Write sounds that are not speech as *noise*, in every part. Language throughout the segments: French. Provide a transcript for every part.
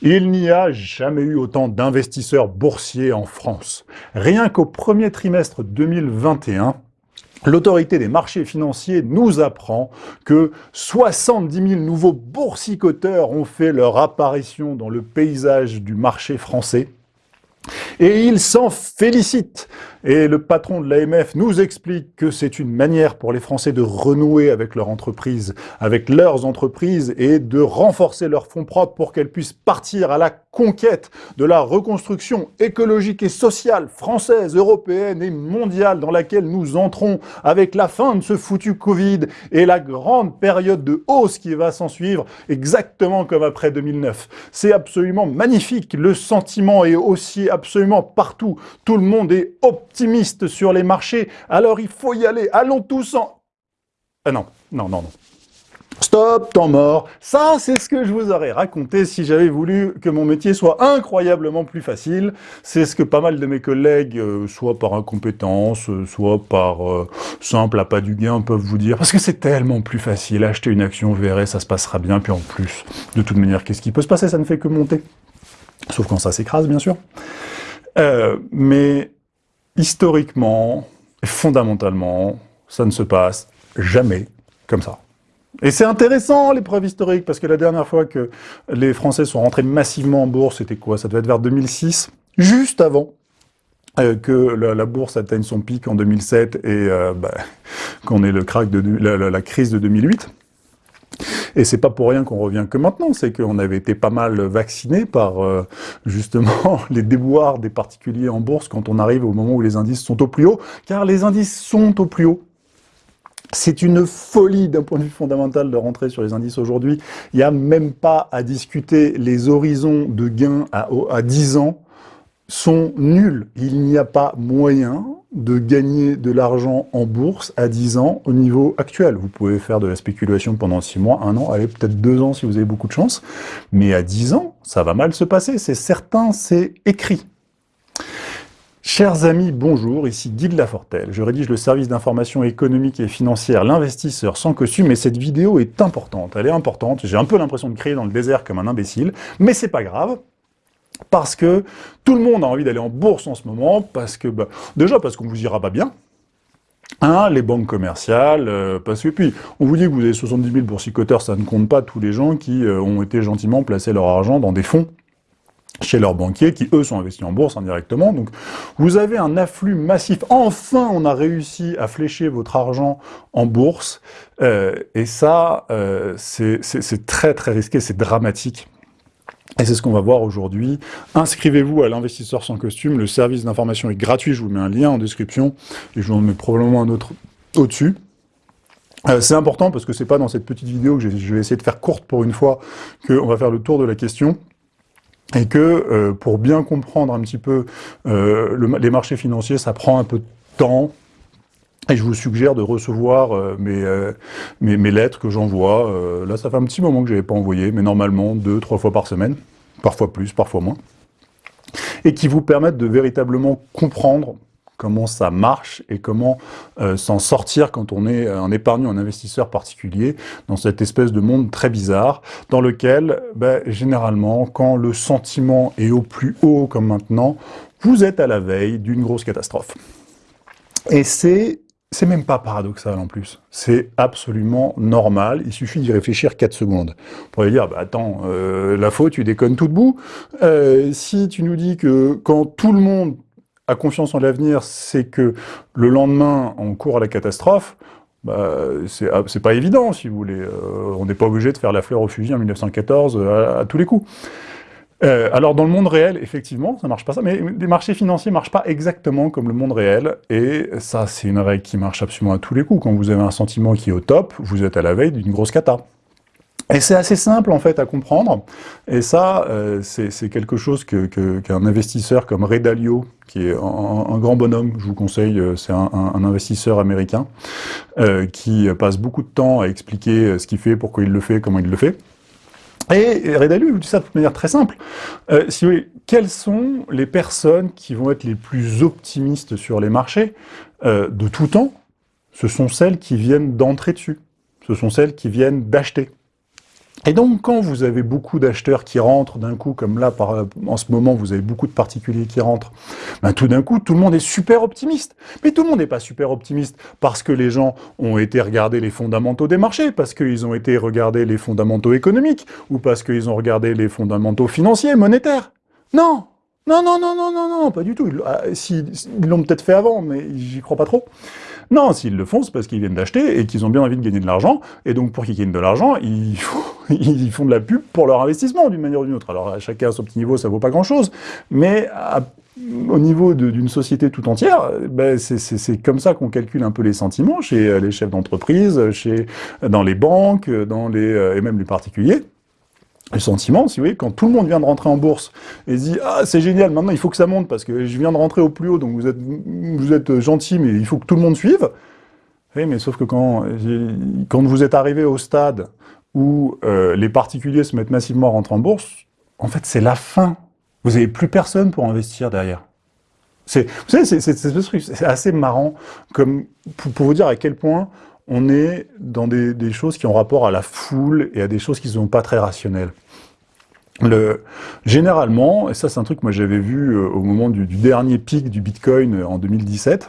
Il n'y a jamais eu autant d'investisseurs boursiers en France. Rien qu'au premier trimestre 2021, L'autorité des marchés financiers nous apprend que 70 000 nouveaux boursicoteurs ont fait leur apparition dans le paysage du marché français. Et ils s'en félicitent. Et le patron de l'AMF nous explique que c'est une manière pour les Français de renouer avec leur entreprise, avec leurs entreprises, et de renforcer leurs fonds propres pour qu'elles puissent partir à la conquête de la reconstruction écologique et sociale française, européenne et mondiale dans laquelle nous entrons avec la fin de ce foutu Covid et la grande période de hausse qui va s'en suivre, exactement comme après 2009. C'est absolument magnifique, le sentiment est aussi absolument partout, tout le monde est optimiste optimiste sur les marchés, alors il faut y aller, allons tous en... Ah non, non, non, non. Stop, temps mort. Ça, c'est ce que je vous aurais raconté si j'avais voulu que mon métier soit incroyablement plus facile. C'est ce que pas mal de mes collègues, euh, soit par incompétence, euh, soit par simple appât du gain, peuvent vous dire. Parce que c'est tellement plus facile. Acheter une action, vous verrez, ça se passera bien. Puis en plus, de toute manière, qu'est-ce qui peut se passer? Ça ne fait que monter. Sauf quand ça s'écrase, bien sûr. mais historiquement fondamentalement, ça ne se passe jamais comme ça. Et c'est intéressant, l'épreuve historique, parce que la dernière fois que les Français sont rentrés massivement en bourse, c'était quoi? Ça devait être vers 2006, juste avant euh, que la, bourse atteigne son pic en 2007 et euh, bah, *laughs* qu'on ait le crack de, la crise de 2008. Et c'est pas pour rien qu'on revient que maintenant, c'est qu'on avait été pas mal vacciné par euh, justement *laughs* les déboires des particuliers en bourse quand on arrive au moment où les indices sont au plus haut, car les indices sont au plus haut. C'est une folie d'un point de vue fondamental de rentrer sur les indices aujourd'hui. Il n'y a même pas à discuter les horizons de gains à, à 10 ans sont nuls. Il n'y a pas moyen de gagner de l'argent en bourse à 10 ans au niveau actuel. Vous pouvez faire de la spéculation pendant 6 mois, 1 an, allez, peut-être 2 ans si vous avez beaucoup de chance, mais à 10 ans, ça va mal se passer, c'est certain, c'est écrit. Chers amis, bonjour, ici Guy de Lafortelle. Je rédige le service d'information économique et financière L'investisseur sans costume et cette vidéo est importante. Elle est importante, j'ai un peu l'impression de crier dans le désert comme un imbécile, mais c'est pas grave, parce que tout le monde a envie d'aller en bourse en ce moment, parce que bah, déjà parce qu'on vous ira pas bien, Hein, les banques commerciales, euh, parce que puis, on vous dit que vous avez 70 000 boursicoteurs, ça ne compte pas tous les gens qui euh, ont été gentiment placés leur argent dans des fonds chez leurs banquiers, qui eux sont investis en bourse indirectement. Donc vous avez un afflux massif. Enfin, on a réussi à flécher votre argent en bourse, euh, et ça, c'est très très risqué, c'est dramatique. Et c'est ce qu'on va voir aujourd'hui. Inscrivez-vous à l'investisseur sans costume, le service d'information est gratuit, je vous mets un lien en description, et je vous en mets probablement un autre au-dessus. Euh, c'est important parce que c'est pas dans cette petite vidéo que je vais essayer de faire courte pour une fois qu'on va faire le tour de la question et que euh, pour bien comprendre un petit peu euh, les marchés financiers, ça prend un peu de temps, et je vous suggère de recevoir euh, euh, mes, mes, lettres que j'envoie. Euh, là, ça fait un petit moment que je n'avais pas envoyé, mais normalement deux, trois fois par semaine, parfois plus, parfois moins, et qui vous permettent de véritablement comprendre comment ça marche et comment s'en sortir quand on est un épargnant, un investisseur particulier dans cette espèce de monde très bizarre dans lequel, ben, généralement, quand le sentiment est au plus haut comme maintenant, vous êtes à la veille d'une grosse catastrophe. Et c'est c'est même pas paradoxal en plus, c'est absolument normal, il suffit d'y réfléchir 4 secondes. On pourrait dire, bah attends, euh, la faute, tu déconnes tout debout. Euh, si tu nous dis que quand tout le monde a confiance en l'avenir, c'est que le lendemain, on court à la catastrophe, bah, c'est pas évident, si vous voulez. Euh, on n'est pas obligé de faire la fleur au fusil en 1914 à tous les coups. Euh, alors dans le monde réel, effectivement, ça marche pas ça, mais les marchés financiers marchent pas exactement comme le monde réel, et ça c'est une règle qui marche absolument à tous les coups. Quand vous avez un sentiment qui est au top, vous êtes à la veille d'une grosse cata. Et c'est assez simple en fait à comprendre, et ça euh, c'est quelque chose qu'un investisseur comme Ray Dalio, qui est un, grand bonhomme, je vous conseille, euh, c'est un, investisseur américain, qui passe beaucoup de temps à expliquer ce qu'il fait, pourquoi il le fait, comment il le fait, et Redalu dit ça de manière très simple. Euh, si vous voulez, quelles sont les personnes qui vont être les plus optimistes sur les marchés? Euh, de tout temps Ce sont celles qui viennent d'entrer dessus. Ce sont celles qui viennent d'acheter. Et donc, quand vous avez beaucoup d'acheteurs qui rentrent d'un coup, comme là, en ce moment, vous avez beaucoup de particuliers qui rentrent, ben, tout d'un coup, tout le monde est super optimiste. Mais tout le monde n'est pas super optimiste parce que les gens ont été regarder les fondamentaux des marchés, parce qu'ils ont été regarder les fondamentaux économiques, ou parce qu'ils ont regardé les fondamentaux financiers, monétaires. Non Non, non, non, non, non, non, pas du tout. Ils ah, l'ont peut-être fait avant, mais j'y crois pas trop. Non, s'ils le font, c'est parce qu'ils viennent d'acheter et qu'ils ont bien envie de gagner de l'argent. Et donc, pour qu'ils gagnent de l'argent, *laughs* ils, font de la pub pour leur investissement, d'une manière ou d'une autre. Alors, à chacun à son petit niveau, ça vaut pas grand-chose. Mais au niveau d'une société tout entière, ben, c'est comme ça qu'on calcule un peu les sentiments chez euh, les chefs d'entreprise, dans les banques, dans les, euh, et même les particuliers le sentiment, si vous voulez, quand tout le monde vient de rentrer en bourse et se dit « Ah, c'est génial, maintenant il faut que ça monte parce que je viens de rentrer au plus haut, donc vous êtes, gentil, mais il faut que tout le monde suive. » Oui, mais sauf que quand, quand vous êtes arrivé au stade où euh, les particuliers se mettent massivement à rentrer en bourse, en fait, c'est la fin. Vous n'avez plus personne pour investir derrière. Vous savez, c'est assez marrant comme, pour vous dire à quel point on est dans des, choses qui ont rapport à la foule et à des choses qui ne sont pas très rationnelles. Le, généralement, et ça c'est un truc que moi j'avais vu euh, au moment du, dernier pic du Bitcoin euh, en 2017,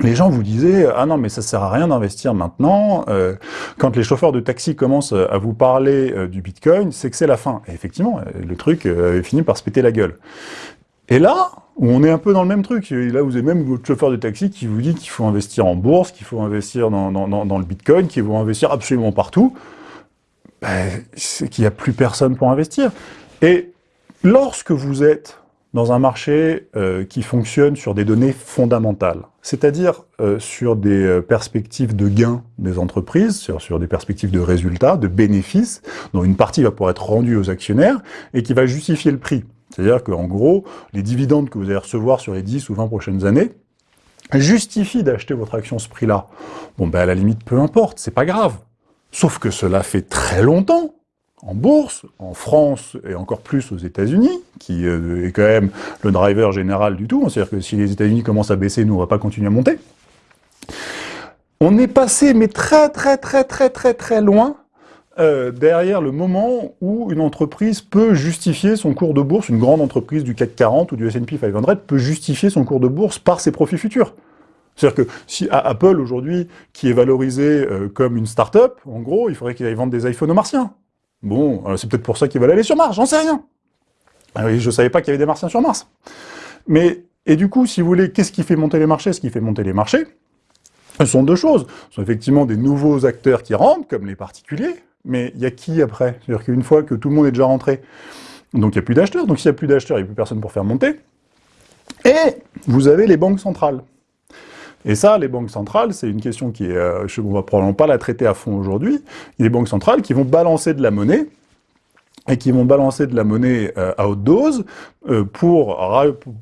les gens vous disaient « Ah non, mais ça sert à rien d'investir maintenant. Euh, quand les chauffeurs de taxi commencent à vous parler du Bitcoin, c'est que c'est la fin. » Et effectivement, le truc avait fini par se péter la gueule. Et là, on est un peu dans le même truc. Là, vous avez même votre chauffeur de taxi qui vous dit qu'il faut investir en bourse, qu'il faut investir dans, le Bitcoin, qu'il faut investir absolument partout. Ben, qu'il n'y a plus personne pour investir. Et lorsque vous êtes dans un marché euh, qui fonctionne sur des données fondamentales, c'est-à-dire euh, sur des euh, perspectives de gains des entreprises, sur, sur, des perspectives de résultats, de bénéfices, dont une partie va pouvoir être rendue aux actionnaires, et qui va justifier le prix. C'est-à-dire qu'en gros, les dividendes que vous allez recevoir sur les 10 ou 20 prochaines années justifient d'acheter votre action ce prix-là. Bon, ben à la limite, peu importe, c'est pas grave. Sauf que cela fait très longtemps, en bourse, en France et encore plus aux États-Unis, qui euh, est quand même le driver général du tout. C'est-à-dire que si les États-Unis commencent à baisser, nous, on va pas continuer à monter. On est passé, mais très très très très très très loin euh, derrière le moment où une entreprise peut justifier son cours de bourse, une grande entreprise du CAC 40 ou du S&P 500 peut justifier son cours de bourse par ses profits futurs. C'est-à-dire que si Apple, aujourd'hui, qui est valorisé euh, comme une start-up, en gros, il faudrait qu'il aille vendre des iPhones aux martiens. Bon, c'est peut-être pour ça qu'ils veulent aller sur Mars, j'en sais rien. Ah je ne savais pas qu'il y avait des martiens sur Mars. Mais, et du coup, si vous voulez, qu'est-ce qui fait monter les marchés? Ce qui fait monter les marchés, ce sont deux choses. Ce sont effectivement des nouveaux acteurs qui rentrent, comme les particuliers, mais il y a qui après? C'est-à-dire qu'une fois que tout le monde est déjà rentré, donc il n'y a plus d'acheteurs, donc s'il n'y a plus d'acheteurs, il n'y a plus personne pour faire monter. Et vous avez les banques centrales. Et ça, les banques centrales, c'est une question qui est... Euh, on ne va probablement pas la traiter à fond aujourd'hui. Des banques centrales qui vont balancer de la monnaie, et qui vont balancer de la monnaie euh, à haute dose euh, pour,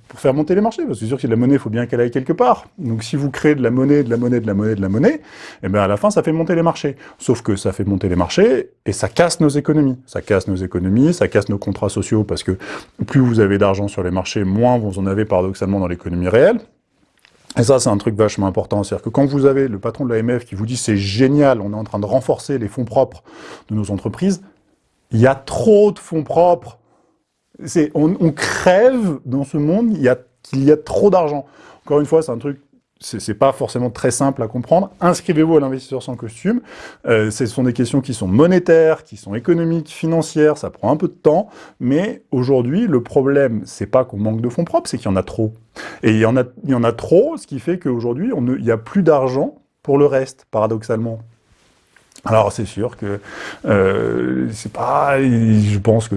pour, faire monter les marchés. Parce que c'est sûr que la monnaie, il faut bien qu'elle aille quelque part. Donc si vous créez de la monnaie, de la monnaie, de la monnaie, de la monnaie, eh bien à la fin, ça fait monter les marchés. Sauf que ça fait monter les marchés et ça casse nos économies. Ça casse nos économies, ça casse nos contrats sociaux parce que plus vous avez d'argent sur les marchés, moins vous en avez paradoxalement dans l'économie réelle. Et ça, c'est un truc vachement important. C'est-à-dire que quand vous avez le patron de l'AMF qui vous dit « c'est génial, on est en train de renforcer les fonds propres de nos entreprises », il y a trop de fonds propres. On, crève dans ce monde qu'il y, y, a trop d'argent. Encore une fois, c'est un truc, c'est pas forcément très simple à comprendre. Inscrivez-vous à l'investisseur sans costume. Euh, ce sont des questions qui sont monétaires, qui sont économiques, financières, ça prend un peu de temps. Mais aujourd'hui, le problème, c'est pas qu'on manque de fonds propres, c'est qu'il y en a trop. Et il y en a, il y en a trop, ce qui fait qu'aujourd'hui, il n'y a plus d'argent pour le reste, paradoxalement. Alors c'est sûr que euh, c'est pas, je pense que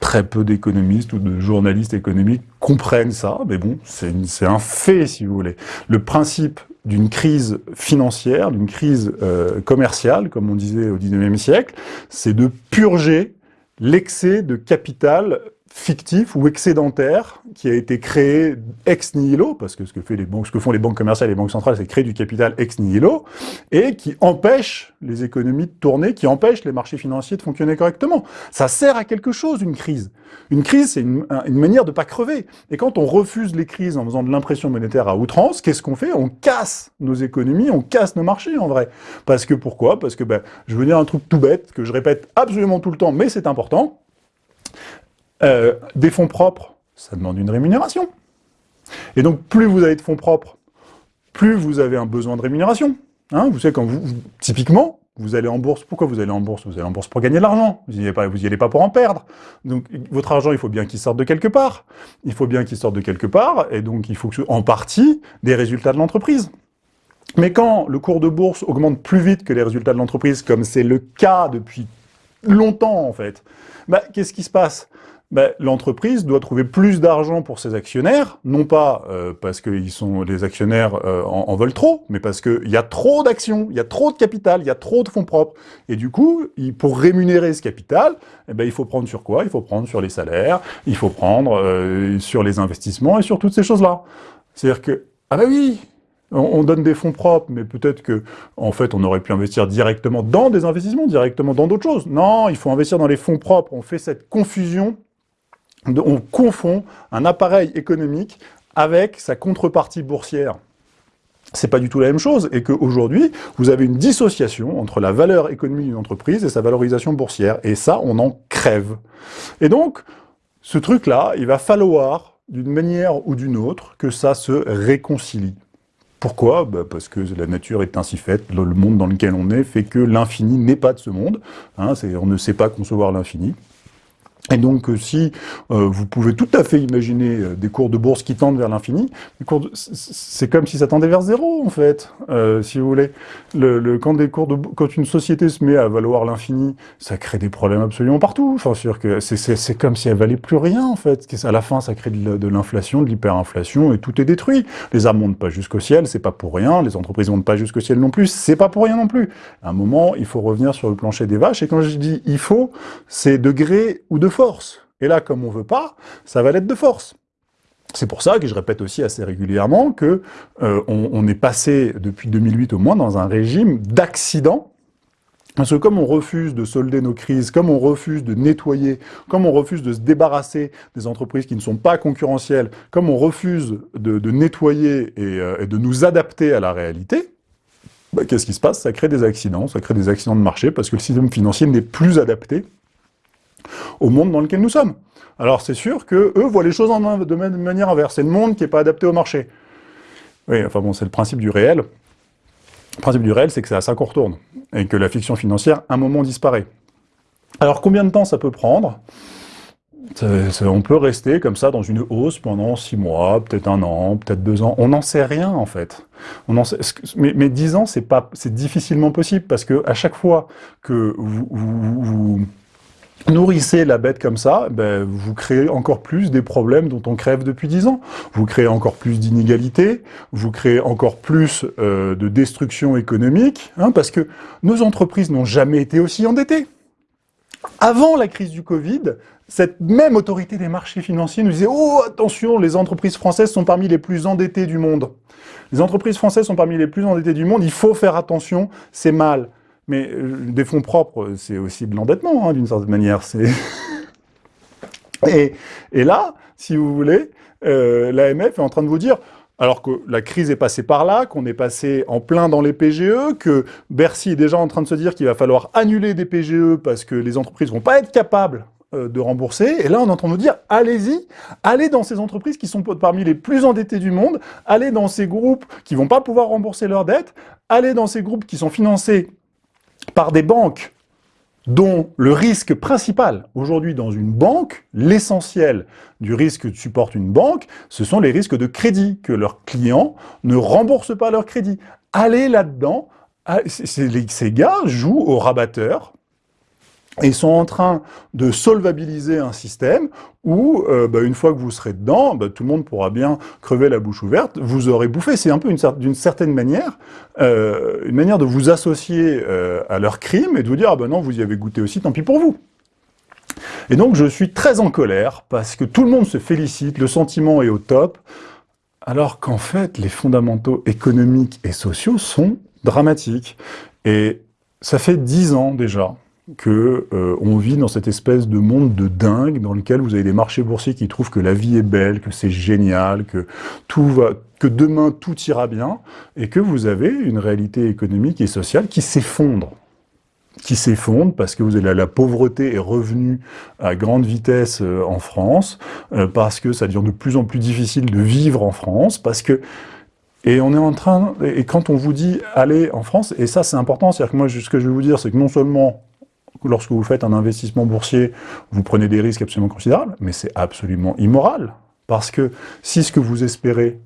très peu d'économistes ou de journalistes économiques comprennent ça, mais bon, c'est un fait si vous voulez. Le principe d'une crise financière, d'une crise euh, commerciale, comme on disait au 19e siècle, c'est de purger l'excès de capital fictif ou excédentaire qui a été créé ex nihilo, parce que ce que, font les banques commerciales et les banques centrales, c'est créer du capital ex nihilo, et qui empêche les économies de tourner, qui empêche les marchés financiers de fonctionner correctement. Ça sert à quelque chose, une crise. Une crise, c'est une, manière de pas crever. Et quand on refuse les crises en faisant de l'impression monétaire à outrance, qu'est-ce qu'on fait? On casse nos économies, on casse nos marchés, en vrai. Parce que pourquoi? Parce que, ben, je veux dire un truc tout bête, que je répète absolument tout le temps, mais c'est important, euh, des fonds propres, ça demande une rémunération. Et donc, plus vous avez de fonds propres, plus vous avez un besoin de rémunération. Hein, vous savez, typiquement, vous allez en bourse. Pourquoi vous allez en bourse? Vous allez en bourse pour gagner de l'argent. Vous n'y allez, allez, pas pour en perdre. Donc, votre argent, il faut bien qu'il sorte de quelque part. Il faut bien qu'il sorte de quelque part, et donc il faut que, en partie, des résultats de l'entreprise. Mais quand le cours de bourse augmente plus vite que les résultats de l'entreprise, comme c'est le cas depuis longtemps, en fait, bah, qu'est-ce qui se passe? Ben, l'entreprise doit trouver plus d'argent pour ses actionnaires, non pas euh, parce que ils sont, les actionnaires euh, en, veulent trop, mais parce qu'il y a trop d'actions, il y a trop de capital, il y a trop de fonds propres. Et du coup, pour rémunérer ce capital, eh ben, il faut prendre sur quoi? Il faut prendre sur les salaires, il faut prendre euh, sur les investissements et sur toutes ces choses-là. C'est-à-dire que, ah ben oui, on donne des fonds propres, mais peut-être que, en fait, on aurait pu investir directement dans des investissements, directement dans d'autres choses. Non, il faut investir dans les fonds propres. On fait cette confusion on confond un appareil économique avec sa contrepartie boursière. C'est pas du tout la même chose, et qu'aujourd'hui, vous avez une dissociation entre la valeur économique d'une entreprise et sa valorisation boursière, et ça, on en crève. Et donc, ce truc-là, il va falloir, d'une manière ou d'une autre, que ça se réconcilie. Pourquoi? Bah, Parce que la nature est ainsi faite, le monde dans lequel on est fait que l'infini n'est pas de ce monde, hein, on ne sait pas concevoir l'infini. Et donc, euh, si euh, vous pouvez tout à fait imaginer euh, des cours de bourse qui tendent vers l'infini, c'est comme si ça tendait vers zéro, en fait, si vous voulez. Le, quand, des cours de, quand une société se met à valoir l'infini, ça crée des problèmes absolument partout. Enfin, sûr que c'est comme si elle valait plus rien, en fait. À la fin, ça crée de, l'inflation, de l'hyperinflation, et tout est détruit. Les armes montent pas jusqu'au ciel, c'est pas pour rien. Les entreprises montent pas jusqu'au ciel non plus, c'est pas pour rien non plus. À un moment, il faut revenir sur le plancher des vaches, et quand je dis « il faut », c'est degré ou de force. Et là, comme on veut pas, ça va l'être de force. C'est pour ça que je répète aussi assez régulièrement que euh, on, est passé, depuis 2008 au moins, dans un régime d'accident, parce que comme on refuse de solder nos crises, comme on refuse de nettoyer, comme on refuse de se débarrasser des entreprises qui ne sont pas concurrentielles, comme on refuse de, nettoyer euh, et, de nous adapter à la réalité, bah, qu'est-ce qui se passe? Ça crée des accidents, ça crée des accidents de marché, parce que le système financier n'est plus adapté au monde dans lequel nous sommes. Alors c'est sûr que eux voient les choses de manière inverse. C'est le monde qui n'est pas adapté au marché. Oui, enfin bon, c'est le principe du réel. Le principe du réel, c'est que c'est à ça qu'on retourne, et que la fiction financière, un moment, disparaît. Alors combien de temps ça peut prendre? On peut rester comme ça dans une hausse pendant six mois, peut-être un an, peut-être deux ans. On n'en sait rien, en fait. Mais, dix ans, c'est difficilement possible, parce que chaque fois que vous nourrissez la bête comme ça, ben, vous créez encore plus des problèmes dont on crève depuis dix ans. Vous créez encore plus d'inégalités, vous créez encore plus euh, de destruction économique, hein, parce que nos entreprises n'ont jamais été aussi endettées. Avant la crise du Covid, cette même autorité des marchés financiers nous disait « Oh, attention, les entreprises françaises sont parmi les plus endettées du monde. Les entreprises françaises sont parmi les plus endettées du monde, il faut faire attention, c'est mal. » Mais euh, des fonds propres, c'est aussi de l'endettement, hein, d'une certaine manière. *laughs* et, là, si vous voulez, euh, l'AMF est en train de vous dire, alors que la crise est passée par là, qu'on est passé en plein dans les PGE, que Bercy est déjà en train de se dire qu'il va falloir annuler des PGE parce que les entreprises vont pas être capables euh, de rembourser. Et là, on est en train de nous dire, allez-y, allez dans ces entreprises qui sont parmi les plus endettées du monde, allez dans ces groupes qui vont pas pouvoir rembourser leurs dettes, allez dans ces groupes qui sont financés par des banques dont le risque principal, aujourd'hui dans une banque, l'essentiel du risque que supporte une banque, ce sont les risques de crédit, que leurs clients ne remboursent pas leur crédit. Allez là-dedans, ah, ces gars jouent au rabatteur, et sont en train de solvabiliser un système où, euh, bah, une fois que vous serez dedans, bah, tout le monde pourra bien crever la bouche ouverte, vous aurez bouffé. C'est un peu d'une certaine manière, euh, une manière de vous associer euh, à leur crime et de vous dire « Ah ben non, vous y avez goûté aussi, tant pis pour vous ». Et donc je suis très en colère, parce que tout le monde se félicite, le sentiment est au top, alors qu'en fait, les fondamentaux économiques et sociaux sont dramatiques. Et ça fait dix ans déjà que euh, on vit dans cette espèce de monde de dingue dans lequel vous avez des marchés boursiers qui trouvent que la vie est belle, que c'est génial, que tout va, que demain tout ira bien, et que vous avez une réalité économique et sociale qui s'effondre. Qui s'effondre parce que vous avez la, pauvreté est revenue à grande vitesse euh, en France, euh, parce que ça devient de plus en plus difficile de vivre en France, parce que et on est en train, et quand on vous dit allez en France, et ça c'est important, c'est-à-dire que moi ce que je vais vous dire, c'est que non seulement lorsque vous faites un investissement boursier, vous prenez des risques absolument considérables, mais c'est absolument immoral. Parce que si ce que vous espérez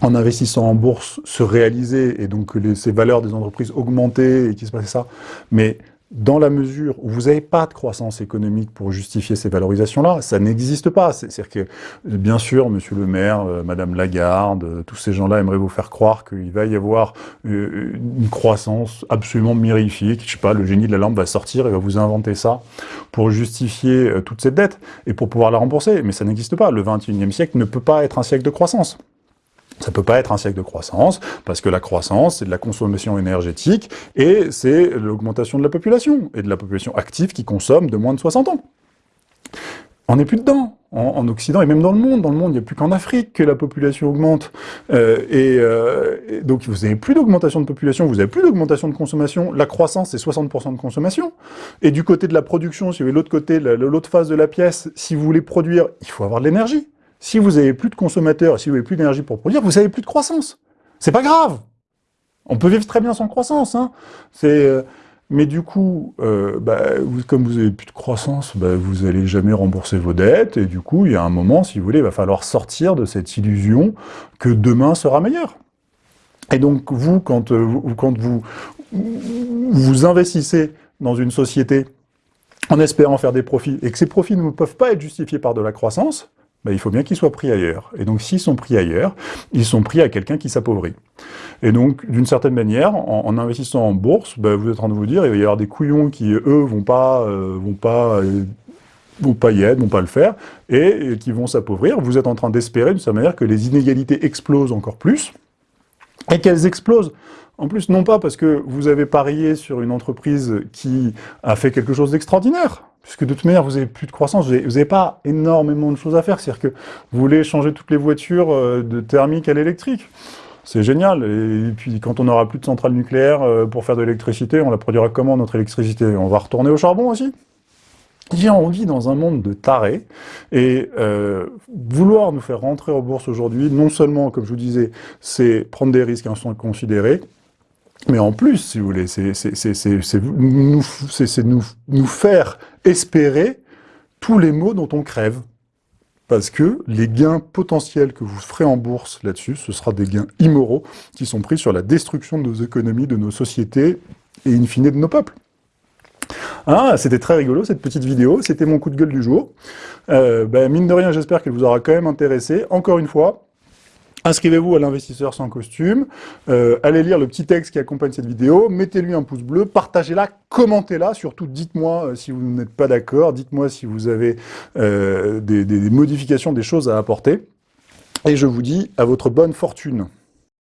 en investissant en bourse se réaliser, et donc que ces valeurs des entreprises augmenter, et qu'il se passe ça, mais dans la mesure où vous n'avez pas de croissance économique pour justifier ces valorisations-là, ça n'existe pas. C'est-à-dire que, bien sûr, monsieur le maire, euh, madame Lagarde, euh, tous ces gens-là aimeraient vous faire croire qu'il va y avoir euh, une croissance absolument mirifique, je sais pas, le génie de la lampe va sortir et va vous inventer ça pour justifier toute cette dette et pour pouvoir la rembourser. Mais ça n'existe pas. Le 21e siècle ne peut pas être un siècle de croissance. Ça peut pas être un siècle de croissance, parce que la croissance, c'est de la consommation énergétique, et c'est l'augmentation de la population, et de la population active qui consomme de moins de 60 ans. On n'est plus dedans, en, Occident, et même dans le monde. Dans le monde, il n'y a plus qu'en Afrique que la population augmente. Euh, euh, et, donc, vous n'avez plus d'augmentation de population, vous n'avez plus d'augmentation de consommation. La croissance, c'est 60% de consommation. Et du côté de la production, si vous avez l'autre côté, l'autre face de la pièce, si vous voulez produire, il faut avoir de l'énergie. Si vous n'avez plus de consommateurs, si vous n'avez plus d'énergie pour produire, vous n'avez plus de croissance. C'est pas grave. On peut vivre très bien sans croissance. Hein. Euh, mais du coup, euh, bah, comme vous n'avez plus de croissance, bah, vous n'allez jamais rembourser vos dettes, et du coup, il y a un moment, si vous voulez, il va falloir sortir de cette illusion que demain sera meilleur. Et donc, vous, quand, euh, vous, investissez dans une société en espérant faire des profits, et que ces profits ne peuvent pas être justifiés par de la croissance, ben, il faut bien qu'ils soient pris ailleurs. Et donc, s'ils sont pris ailleurs, ils sont pris à quelqu'un qui s'appauvrit. Et donc, d'une certaine manière, en, investissant en bourse, ben, vous êtes en train de vous dire, il va y avoir des couillons qui, eux, vont pas, euh, vont pas, euh, vont pas y vont pas le faire, et, qui vont s'appauvrir. Vous êtes en train d'espérer, d'une certaine manière, que les inégalités explosent encore plus, et qu'elles explosent en plus, non pas parce que vous avez parié sur une entreprise qui a fait quelque chose d'extraordinaire, puisque de toute manière, vous n'avez plus de croissance, vous n'avez pas énormément de choses à faire. C'est-à-dire que vous voulez changer toutes les voitures euh, de thermique à l'électrique. C'est génial. Et puis, quand on n'aura plus de centrales nucléaires euh, pour faire de l'électricité, on la produira comment, notre électricité? On va retourner au charbon aussi? On vit dans un monde de tarés, et euh, vouloir nous faire rentrer aux bourses aujourd'hui, non seulement, comme je vous disais, c'est prendre des risques inconsidérés, mais en plus, si vous voulez, c'est nous, nous, faire espérer tous les maux dont on crève. Parce que les gains potentiels que vous ferez en bourse là-dessus, ce sera des gains immoraux qui sont pris sur la destruction de nos économies, de nos sociétés et in fine de nos peuples. Ah, c'était très rigolo cette petite vidéo, c'était mon coup de gueule du jour. Euh, ben, mine de rien, j'espère qu'elle vous aura quand même intéressé. Encore une fois, Inscrivez-vous à l'investisseur sans costume, euh, allez lire le petit texte qui accompagne cette vidéo, mettez-lui un pouce bleu, partagez-la, commentez-la, surtout dites-moi euh, si vous n'êtes pas d'accord, dites-moi si vous avez euh, des, des modifications, des choses à apporter, et je vous dis à votre bonne fortune.